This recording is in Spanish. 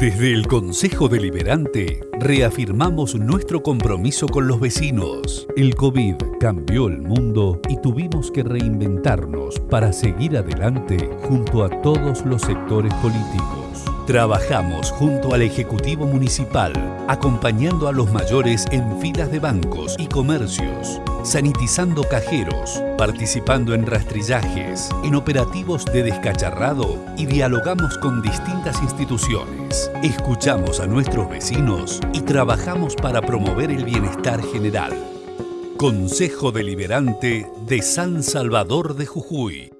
Desde el Consejo Deliberante reafirmamos nuestro compromiso con los vecinos. El COVID cambió el mundo y tuvimos que reinventarnos para seguir adelante junto a todos los sectores políticos. Trabajamos junto al Ejecutivo Municipal, acompañando a los mayores en filas de bancos y comercios, sanitizando cajeros, participando en rastrillajes, en operativos de descacharrado y dialogamos con distintas instituciones. Escuchamos a nuestros vecinos y trabajamos para promover el bienestar general. Consejo Deliberante de San Salvador de Jujuy.